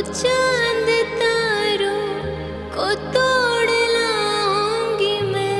चाँद तारों को तोड़ लाऊँगी मैं।